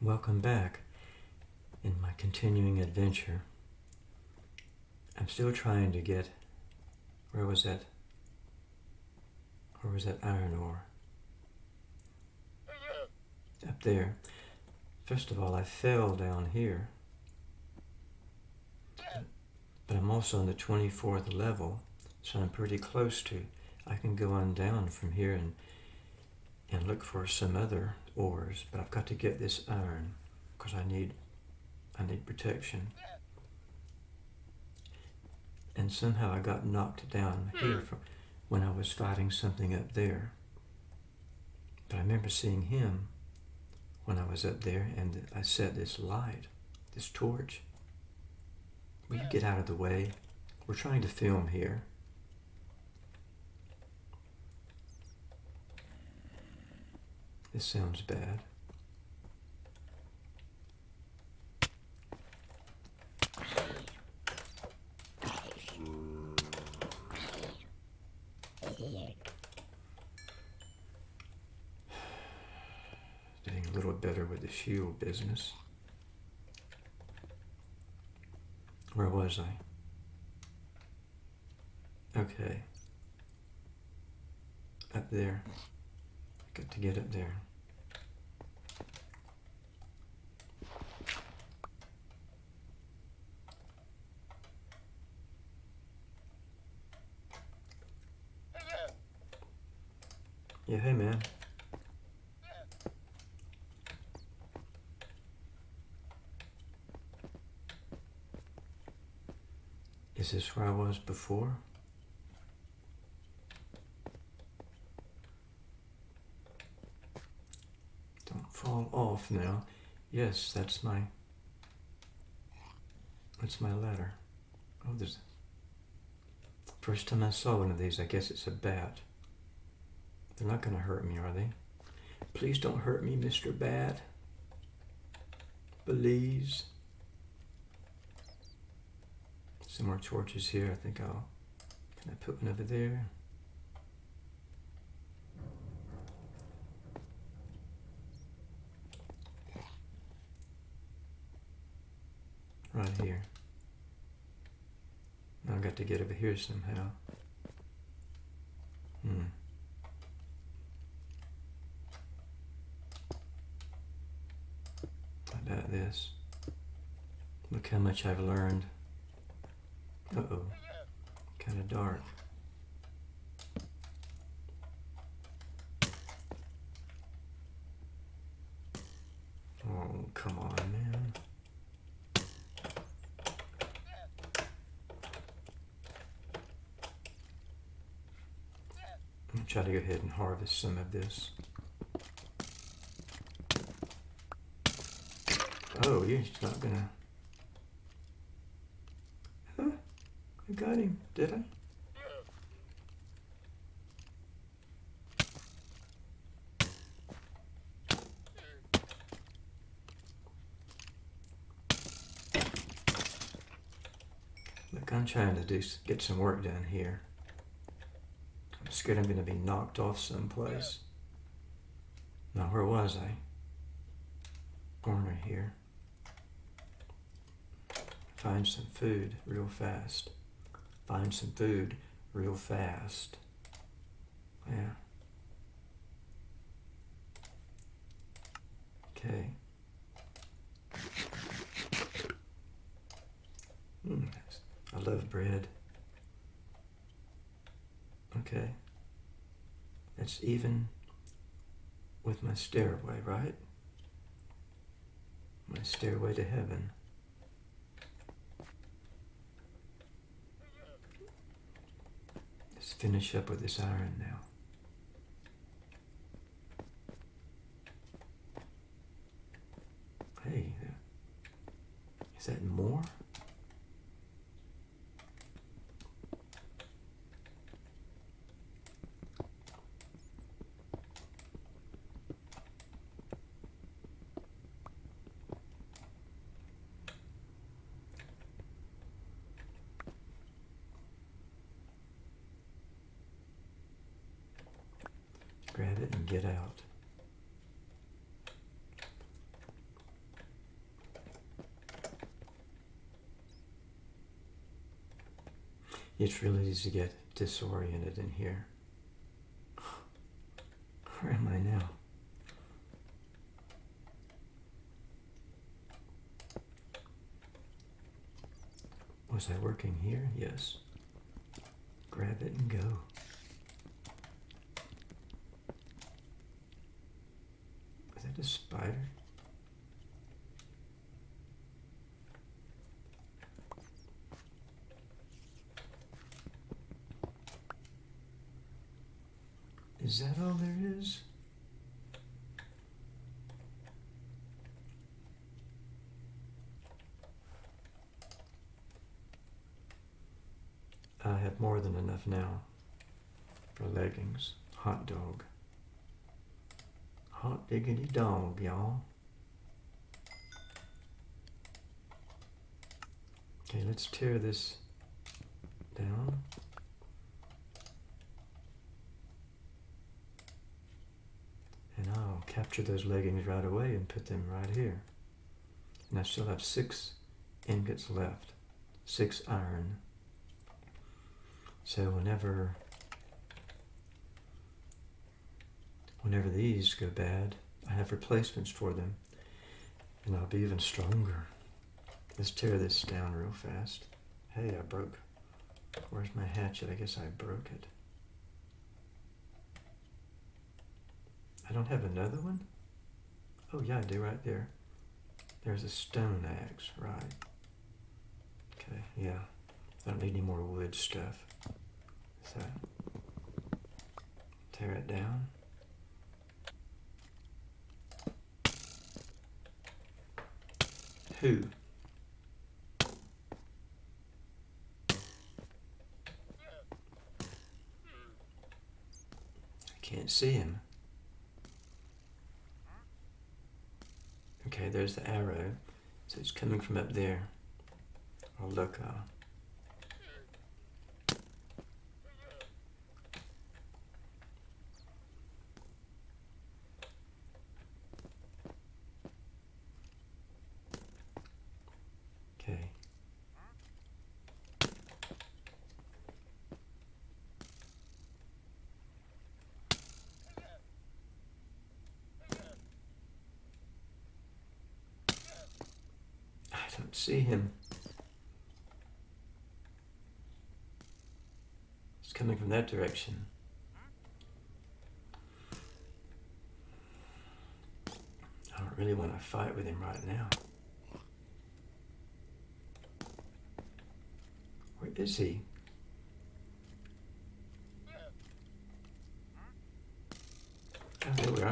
Welcome back. In my continuing adventure, I'm still trying to get. Where was that? Where was that iron ore? Up there. First of all, I fell down here. But I'm also on the 24th level, so I'm pretty close to. I can go on down from here and and look for some other ores, but I've got to get this iron because I need I need protection. And somehow I got knocked down here hmm. from when I was fighting something up there. But I remember seeing him when I was up there and I set this light, this torch. Will you get out of the way? We're trying to film here. This sounds bad. Getting a little better with the shield business. Where was I? Okay. Up there. Got to get up there. Yeah, hey man. Is this where I was before? Don't now. Yes, that's my that's my ladder. Oh, there's first time I saw one of these. I guess it's a bat. They're not going to hurt me, are they? Please don't hurt me, Mr. Bat. Please. Some more torches here. I think I'll. Can I put one over there? Right here. I've got to get over here somehow. Hmm. About this. Look how much I've learned. Uh-oh. Kind of dark. Oh, come on, man. I'm going to try to go ahead and harvest some of this. Oh, you're not gonna... Huh? I got him, did I? Look, I'm trying to do get some work done here. Scared I'm going to be knocked off someplace. Now, where was I? Corner here. Find some food real fast. Find some food real fast. Yeah. Okay. Mm, I love bread. Okay. Even with my stairway, right? My stairway to heaven. Let's finish up with this iron now. Hey, is that more? grab it and get out. It's really easy to get disoriented in here. Where am I now? Was I working here? Yes. Grab it and go. Is that a spider? Is that all there is? I have more than enough now for leggings. Hot dog. Hot diggity dog, y'all. Okay, let's tear this down. And I'll capture those leggings right away and put them right here. And I still have six ingots left. Six iron. So whenever whenever these go bad, I have replacements for them. And I'll be even stronger. Let's tear this down real fast. Hey, I broke. Where's my hatchet? I guess I broke it. I don't have another one? Oh yeah, I do right there. There's a stone axe, right. Okay, yeah. I don't need any more wood stuff. So, tear it down. Who? I can't see him. Okay, there's the arrow. So it's coming from up there. Oh look, uh, Okay. I don't see him. It's coming from that direction. I don't really want to fight with him right now. Where is he? Oh, there we are.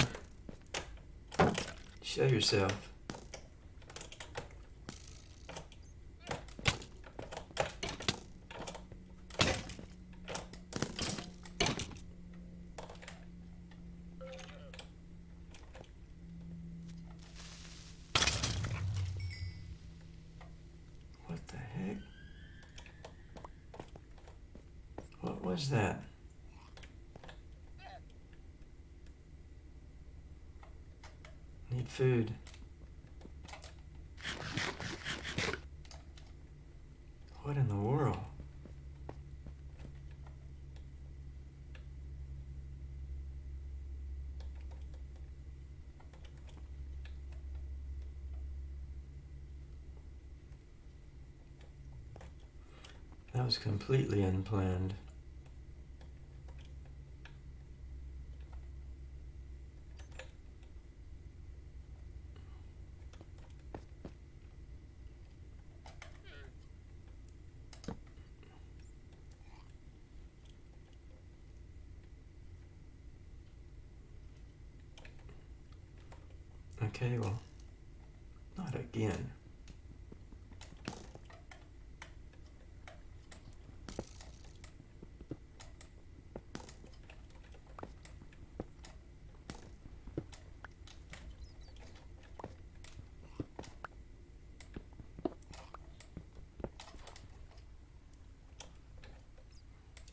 Show yourself. What the heck? What was that? Need food. What in the world? That was completely unplanned. Okay, well, not again.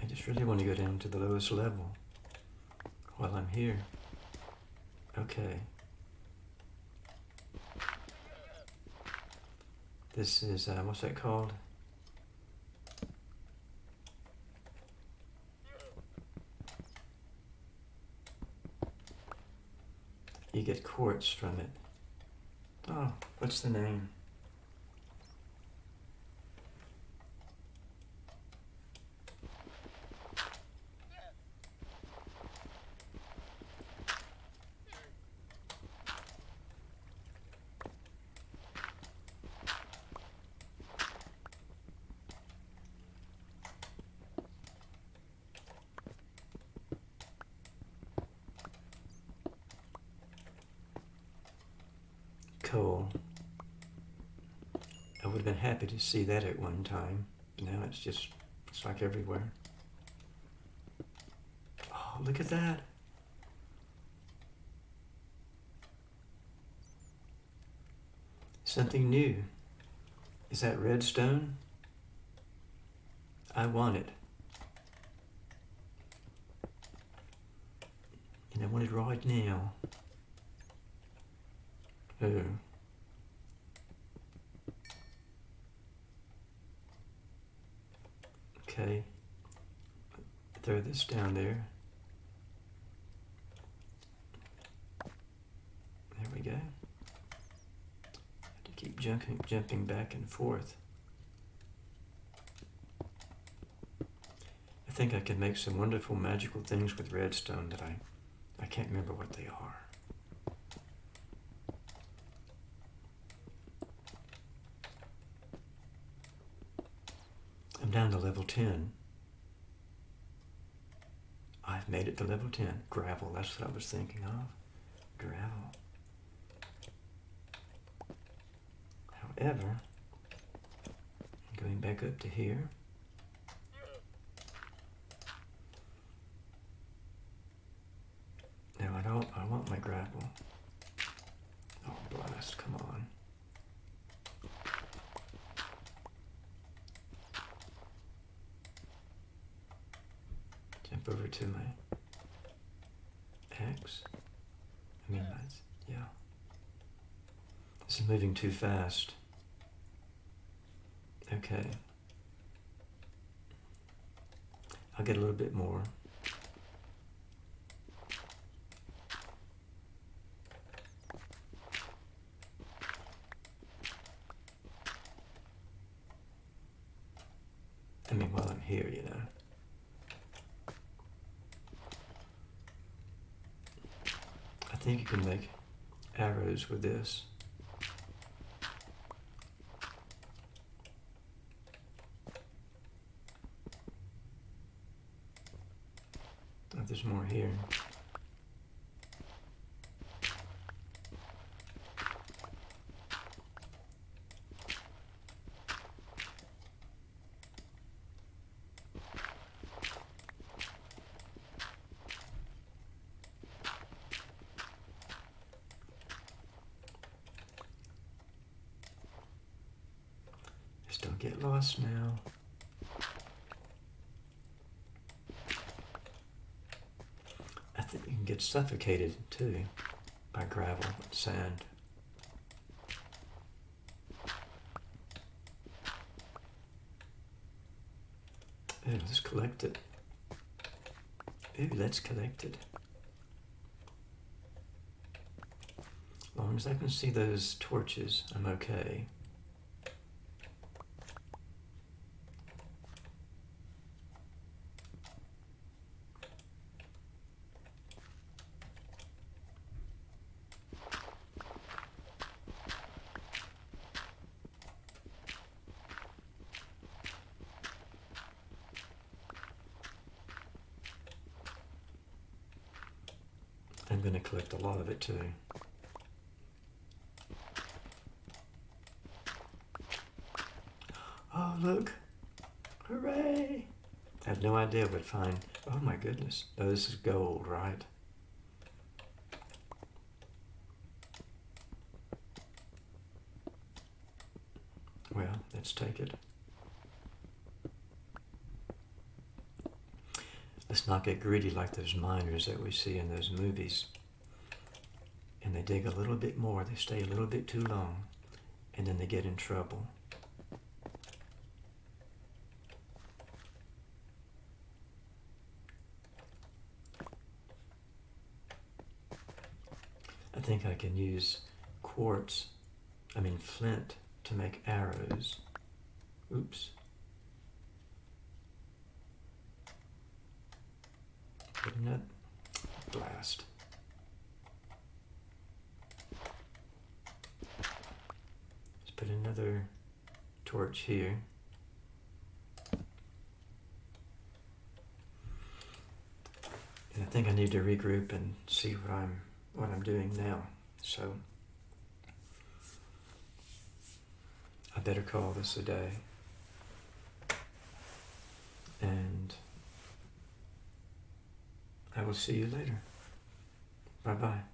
I just really want to go down to the lowest level while I'm here. Okay. This is, uh, what's it called? You get quartz from it. Oh, what's the name? Coal. I would have been happy to see that at one time. Now it's just, it's like everywhere. Oh, look at that. Something new. Is that redstone? I want it. And I want it right now. Okay. Throw this down there. There we go. Have to keep jumping, jumping back and forth. I think I can make some wonderful magical things with redstone that I, I can't remember what they are. Down to level 10. I've made it to level 10. Gravel, that's what I was thinking of. Gravel. However, going back up to here, now I don't, I want my gravel. Oh blast, come on. jump over to my X. I mean, that's, yeah. This is moving too fast. Okay. I'll get a little bit more. I mean, while I'm here, you know. I think you can make arrows with this. There's more here. don't get lost now. I get suffocated too by gravel and sand. Ooh, let's collect it. Ooh, let's collect it. As long as I can see those torches, I'm okay. I'm going to collect a lot of it too. Oh, look. Hooray! I had no idea we'd find... Oh my goodness. Oh, this is gold, right? Well, let's take it. Let's not get greedy like those miners that we see in those movies. They dig a little bit more, they stay a little bit too long, and then they get in trouble. I think I can use quartz, I mean flint, to make arrows. Oops. In that blast. Put another torch here. And I think I need to regroup and see what I'm what I'm doing now. So I better call this a day. And I will see you later. Bye bye.